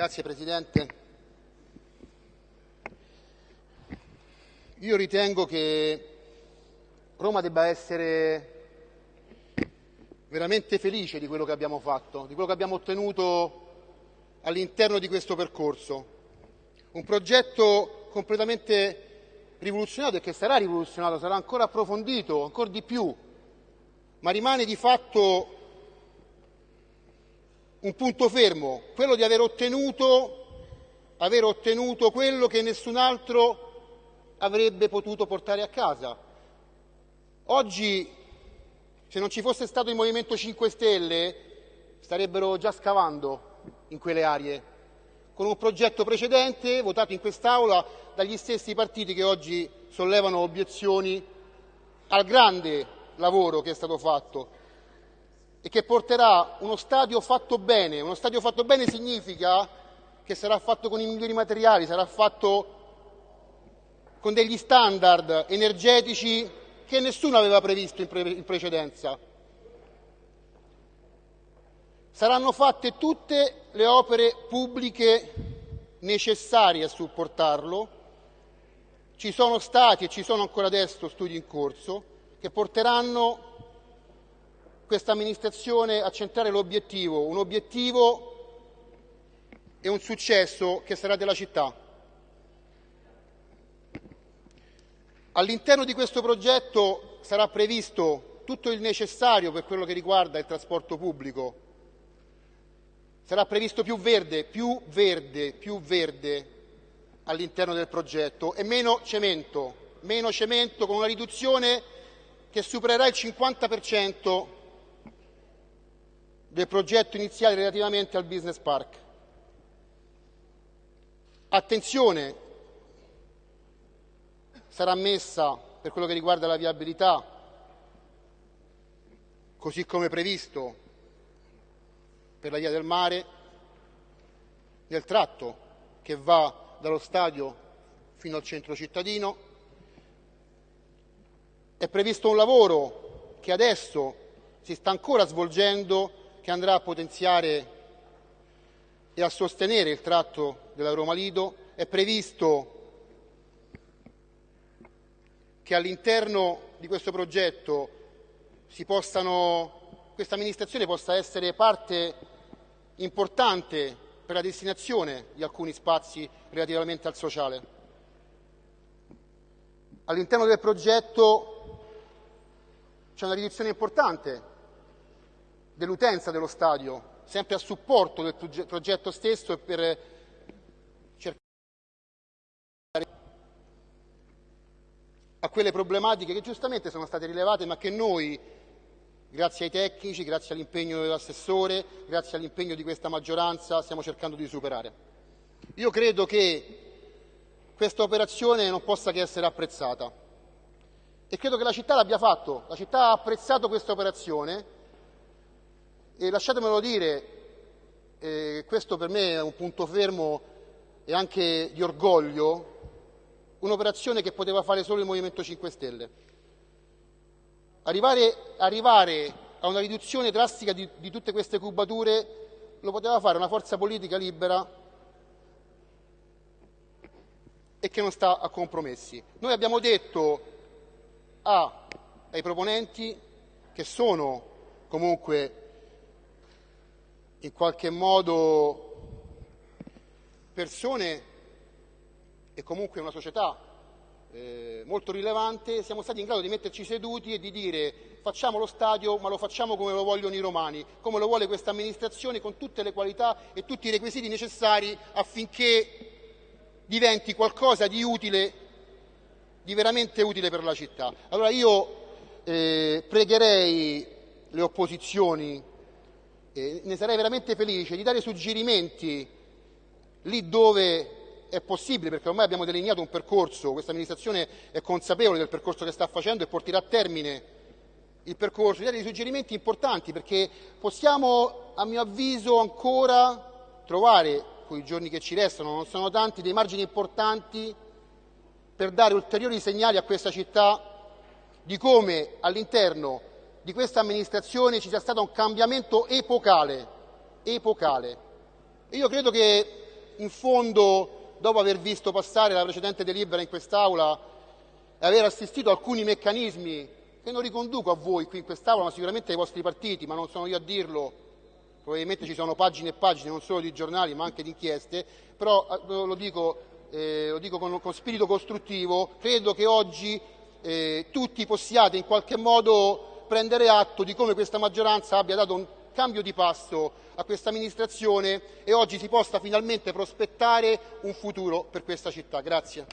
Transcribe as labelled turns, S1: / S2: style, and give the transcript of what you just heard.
S1: Grazie Presidente. Io ritengo che Roma debba essere veramente felice di quello che abbiamo fatto, di quello che abbiamo ottenuto all'interno di questo percorso. Un progetto completamente rivoluzionato e che sarà rivoluzionato, sarà ancora approfondito, ancora di più, ma rimane di fatto un punto fermo, quello di aver ottenuto, aver ottenuto quello che nessun altro avrebbe potuto portare a casa. Oggi, se non ci fosse stato il Movimento 5 Stelle, starebbero già scavando in quelle aree, con un progetto precedente votato in quest'Aula dagli stessi partiti che oggi sollevano obiezioni al grande lavoro che è stato fatto e che porterà uno stadio fatto bene. Uno stadio fatto bene significa che sarà fatto con i migliori materiali, sarà fatto con degli standard energetici che nessuno aveva previsto in, pre- in precedenza. Saranno fatte tutte le opere pubbliche necessarie a supportarlo. Ci sono stati e ci sono ancora adesso studi in corso che porteranno questa amministrazione a centrare l'obiettivo, un obiettivo e un successo che sarà della città. All'interno di questo progetto sarà previsto tutto il necessario per quello che riguarda il trasporto pubblico. Sarà previsto più verde, più verde, più verde all'interno del progetto e meno cemento, meno cemento con una riduzione che supererà il 50% del progetto iniziale relativamente al business park. Attenzione, sarà messa per quello che riguarda la viabilità, così come previsto per la via del mare, nel tratto che va dallo stadio fino al centro cittadino. È previsto un lavoro che adesso si sta ancora svolgendo che andrà a potenziare e a sostenere il tratto della Roma Lido. È previsto che all'interno di questo progetto possano, questa amministrazione possa essere parte importante per la destinazione di alcuni spazi relativamente al sociale. All'interno del progetto c'è una riduzione importante dell'utenza dello stadio, sempre a supporto del progetto stesso e per cercare a quelle problematiche che giustamente sono state rilevate ma che noi, grazie ai tecnici, grazie all'impegno dell'assessore, grazie all'impegno di questa maggioranza, stiamo cercando di superare. Io credo che questa operazione non possa che essere apprezzata e credo che la città l'abbia fatto, la città ha apprezzato questa operazione e lasciatemelo dire, eh, questo per me è un punto fermo e anche di orgoglio, un'operazione che poteva fare solo il Movimento 5 Stelle. Arrivare, arrivare a una riduzione drastica di, di tutte queste cubature lo poteva fare una forza politica libera e che non sta a compromessi. Noi abbiamo detto a, ai proponenti, che sono comunque in qualche modo persone e comunque una società eh, molto rilevante, siamo stati in grado di metterci seduti e di dire facciamo lo stadio ma lo facciamo come lo vogliono i romani, come lo vuole questa amministrazione con tutte le qualità e tutti i requisiti necessari affinché diventi qualcosa di utile, di veramente utile per la città. Allora io eh, pregherei le opposizioni eh, ne sarei veramente felice di dare suggerimenti lì dove è possibile, perché ormai abbiamo delineato un percorso, questa amministrazione è consapevole del percorso che sta facendo e porterà a termine il percorso, di dare dei suggerimenti importanti, perché possiamo, a mio avviso, ancora trovare, con i giorni che ci restano, non sono tanti, dei margini importanti per dare ulteriori segnali a questa città di come all'interno di questa amministrazione ci sia stato un cambiamento epocale. epocale. Io credo che in fondo, dopo aver visto passare la precedente delibera in quest'Aula e aver assistito a alcuni meccanismi che non riconduco a voi qui in quest'Aula, ma sicuramente ai vostri partiti, ma non sono io a dirlo, probabilmente ci sono pagine e pagine non solo di giornali ma anche di inchieste, però eh, lo dico, eh, lo dico con, con, spirito costruttivo, credo che oggi eh, tutti possiate in qualche modo prendere atto di come questa maggioranza abbia dato un cambio di passo a questa amministrazione e oggi si possa finalmente prospettare un futuro per questa città. Grazie.